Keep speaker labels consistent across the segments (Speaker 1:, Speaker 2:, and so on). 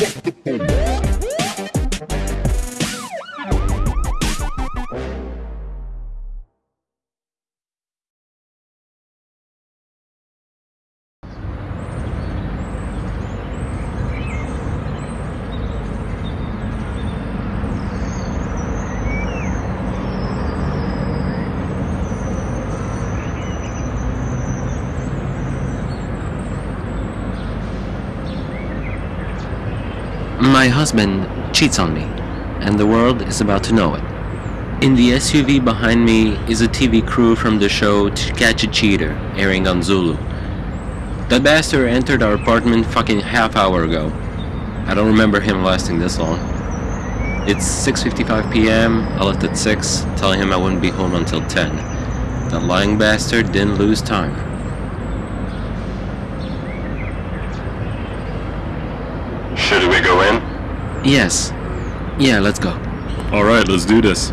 Speaker 1: Yeah. My husband cheats on me, and the world is about to know it. In the SUV behind me is a TV crew from the show To Catch a Cheater, airing on Hulu. That bastard entered our apartment fucking half hour ago. I don't remember him lasting this long. It's 6.55 p.m., I left at 6, telling him I wouldn't be home until 10. That lying bastard didn't lose time.
Speaker 2: Should we go in?
Speaker 1: Yes. Yeah, let's go.
Speaker 3: Alright, let's do this.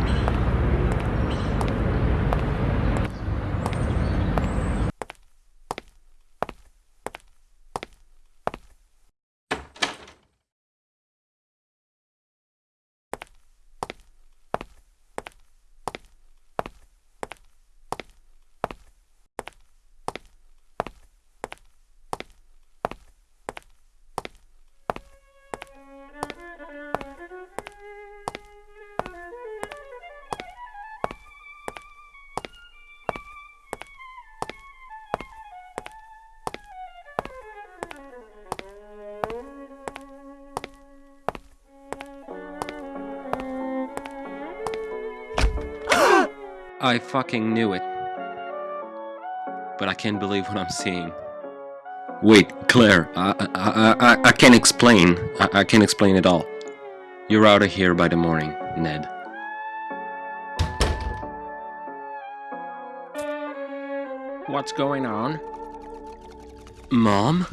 Speaker 1: I fucking knew it. But I can't believe what I'm seeing. Wait, Claire, I, I, I, I can't explain. I, I can't explain it all. You're out of here by the morning, Ned. What's going on? Mom?